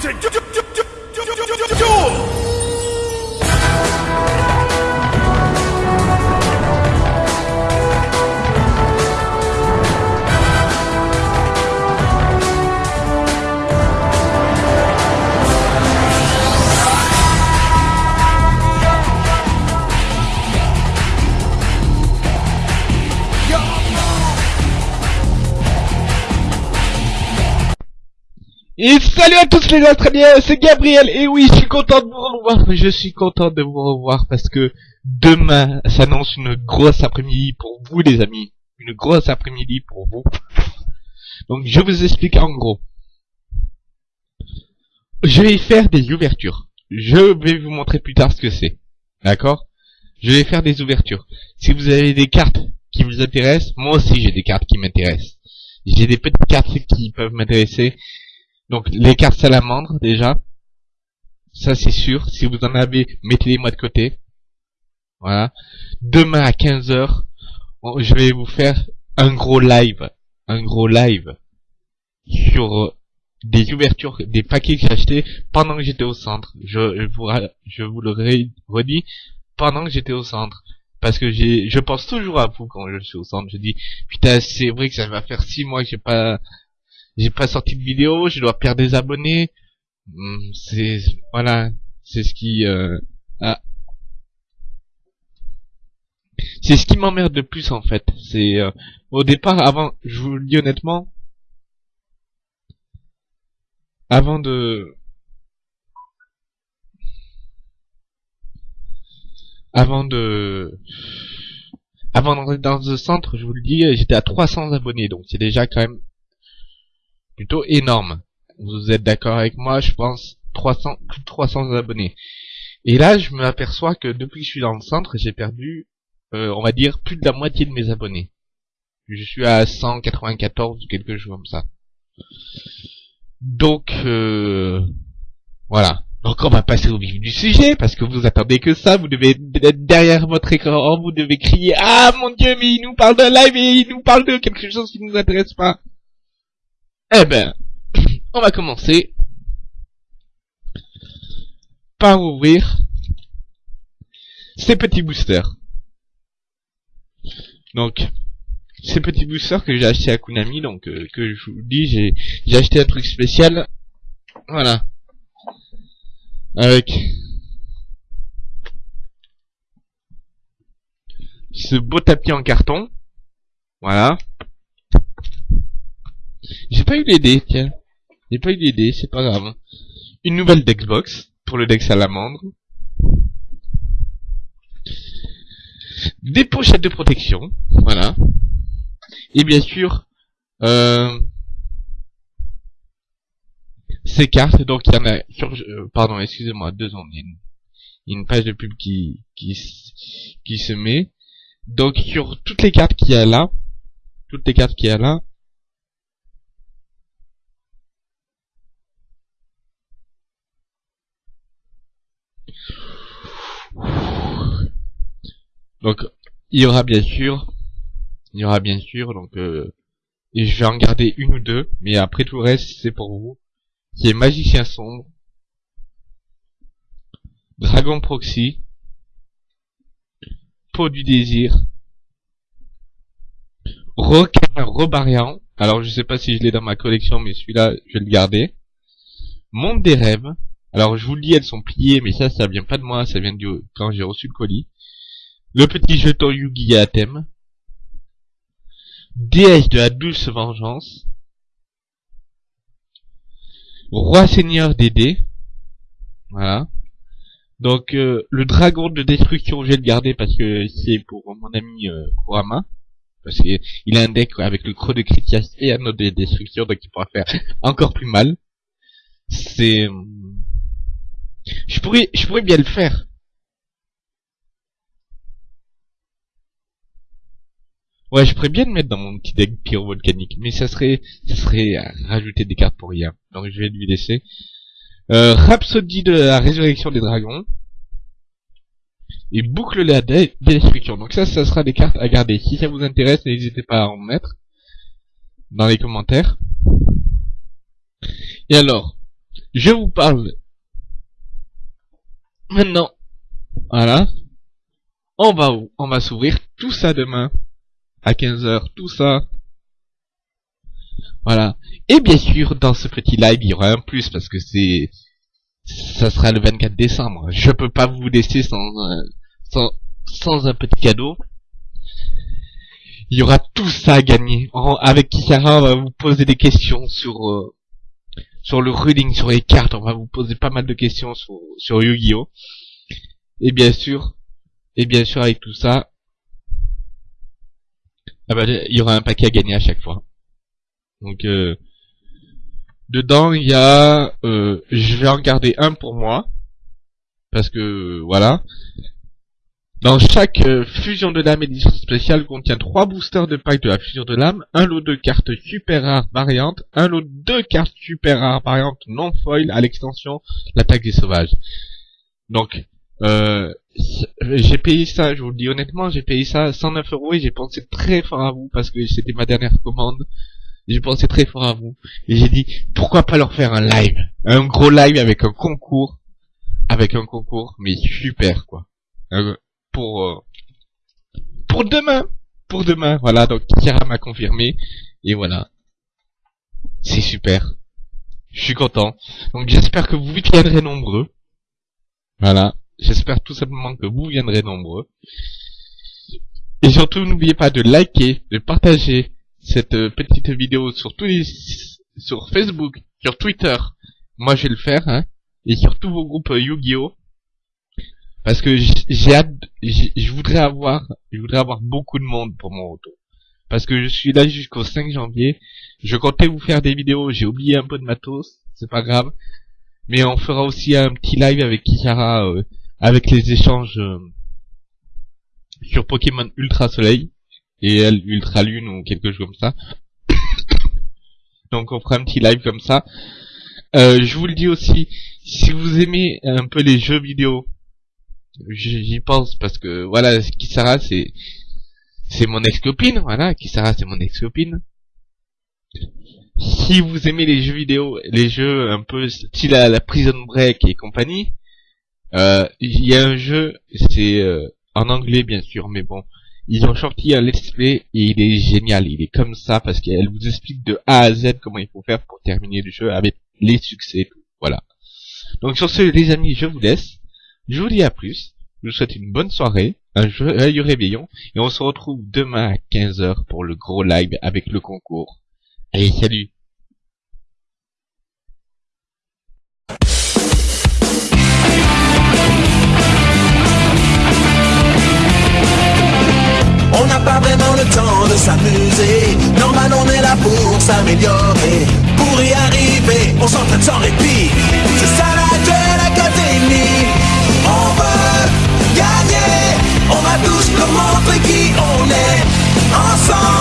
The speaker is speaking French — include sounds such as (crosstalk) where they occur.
to do. do, do. Et salut à tous les Australiens, c'est Gabriel, et oui, je suis content de vous revoir, je suis content de vous revoir parce que demain s'annonce une grosse après-midi pour vous les amis, une grosse après-midi pour vous. Donc je vous explique en gros. Je vais faire des ouvertures. Je vais vous montrer plus tard ce que c'est. D'accord? Je vais faire des ouvertures. Si vous avez des cartes qui vous intéressent, moi aussi j'ai des cartes qui m'intéressent. J'ai des petites cartes qui peuvent m'intéresser donc les cartes salamandres déjà. Ça c'est sûr. Si vous en avez, mettez-les-moi de côté. Voilà. Demain à 15h, je vais vous faire un gros live. Un gros live sur euh, des ouvertures, des paquets que j'ai achetés pendant que j'étais au centre. Je, vous, je vous le redis, pendant que j'étais au centre. Parce que je pense toujours à vous quand je suis au centre. Je dis, putain, c'est vrai que ça va faire six mois que j'ai pas j'ai pas sorti de vidéo, je dois perdre des abonnés. Hmm, c'est voilà, c'est ce qui euh, c'est ce qui m'emmerde le plus en fait. C'est euh, au départ, avant, je vous le dis honnêtement, avant de avant de avant d'entrer dans le centre, je vous le dis, j'étais à 300 abonnés, donc c'est déjà quand même plutôt énorme. Vous êtes d'accord avec moi, je pense 300, plus de 300 abonnés. Et là, je me aperçois que depuis que je suis dans le centre, j'ai perdu, euh, on va dire, plus de la moitié de mes abonnés. Je suis à 194 ou quelque chose comme ça. Donc, euh, voilà. Donc on va passer au vif du sujet, parce que vous attendez que ça, vous devez être derrière votre écran, vous devez crier « Ah mon dieu, mais il nous parle d'un live et il nous parle de quelque chose qui ne nous intéresse pas !» Eh ben, (clears throat) on va commencer par ouvrir ces petits boosters. Donc, ces petits boosters que j'ai acheté à Konami, donc euh, que je vous dis, j'ai j'ai acheté un truc spécial. Voilà. Avec ce beau tapis en carton. Voilà. J'ai pas eu l'idée, tiens. J'ai pas eu l'idée, c'est pas grave. Une nouvelle Dexbox pour le deck salamandre. Des pochettes de protection, voilà. Et bien sûr, euh, ces cartes, donc il y en a sur, euh, pardon, excusez-moi, deux secondes, il y a une page de pub qui, qui, qui se met. Donc sur toutes les cartes qu'il y a là, toutes les cartes qu'il y a là, Donc, il y aura bien sûr, il y aura bien sûr, donc, euh, et je vais en garder une ou deux, mais après tout le reste, c'est pour vous, qui est Magicien Sombre, Dragon Proxy, Peau du Désir, Requin Robarian, alors je sais pas si je l'ai dans ma collection, mais celui-là, je vais le garder, Monde des Rêves, alors je vous le dis, elles sont pliées, mais ça, ça vient pas de moi, ça vient du quand j'ai reçu le colis, le petit jeton Yugi à thème. Déesse de la douce vengeance. Roi seigneur des dés. Voilà. Donc euh, le dragon de destruction, je vais le garder parce que c'est pour mon ami euh, Kurama. Parce qu'il a un deck avec le creux de Critias et un autre de destruction, donc il pourra faire (laughs) encore plus mal. C'est... Je pourrais, je pourrais bien le faire. Ouais, je pourrais bien le mettre dans mon petit deck pyrovolcanique, mais ça serait, ça serait rajouter des cartes pour rien. Donc je vais lui laisser. Euh, Rhapsody de la résurrection des dragons. Et boucle la destruction. Donc ça, ça sera des cartes à garder. Si ça vous intéresse, n'hésitez pas à en mettre dans les commentaires. Et alors, je vous parle maintenant. Voilà. On va, on va s'ouvrir tout ça demain. À 15h, tout ça. Voilà. Et bien sûr, dans ce petit live, il y aura un plus parce que c'est, ça sera le 24 décembre. Je peux pas vous laisser sans, sans, sans un petit cadeau. Il y aura tout ça à gagner. avec Kisara, on va vous poser des questions sur, euh, sur le ruling, sur les cartes. On va vous poser pas mal de questions sur, sur Yu-Gi-Oh! Et bien sûr, et bien sûr avec tout ça, ah bah, il y aura un paquet à gagner à chaque fois. Donc euh, dedans il y a, euh, je vais en garder un pour moi parce que voilà. Dans chaque euh, fusion de l'âme édition spéciale contient trois boosters de pack de la fusion de l'âme, un lot de cartes super rares variantes, un lot de cartes super rares variantes non foil à l'extension l'attaque des sauvages. Donc euh, j'ai payé ça, je vous le dis honnêtement, j'ai payé ça 109 euros et j'ai pensé très fort à vous parce que c'était ma dernière commande. J'ai pensé très fort à vous et j'ai dit pourquoi pas leur faire un live, un gros live avec un concours, avec un concours mais super quoi, euh, pour euh, pour demain, pour demain. Voilà donc Kira m'a confirmé et voilà, c'est super. Je suis content. Donc j'espère que vous viendrez nombreux. Voilà. J'espère tout simplement que vous viendrez nombreux. Et surtout, n'oubliez pas de liker, de partager cette euh, petite vidéo sur tous les, sur Facebook, sur Twitter. Moi, je vais le faire, hein. Et sur tous vos groupes euh, Yu-Gi-Oh! Parce que j'ai hâte, je voudrais avoir, je voudrais avoir beaucoup de monde pour mon retour. Parce que je suis là jusqu'au 5 janvier. Je comptais vous faire des vidéos, j'ai oublié un peu de matos, c'est pas grave. Mais on fera aussi un petit live avec Kishara, euh, avec les échanges euh, sur Pokémon Ultra Soleil et elle Ultra Lune ou quelque chose comme ça. (coughs) Donc on fera un petit live comme ça. Euh, je vous le dis aussi, si vous aimez un peu les jeux vidéo, j'y pense parce que voilà, Kisara c'est c'est mon ex-copine, voilà, Kisara c'est mon ex-copine. Si vous aimez les jeux vidéo, les jeux un peu style à la Prison Break et compagnie, il y a un jeu, c'est euh, en anglais bien sûr, mais bon, ils ont sorti un let's play et il est génial. Il est comme ça parce qu'elle vous explique de A à Z comment il faut faire pour terminer le jeu avec les succès. Voilà. Donc sur ce, les amis, je vous laisse. Je vous dis à plus. Je vous souhaite une bonne soirée, un joyeux réveillon, et on se retrouve demain à 15h pour le gros live avec le concours. Allez, salut temps de s'amuser. Normal, on est là pour s'améliorer. Pour y arriver, on s'entraîne sans répit. C'est ça la Duel Academy. On veut gagner. On va tous nous montrer qui on est. Ensemble,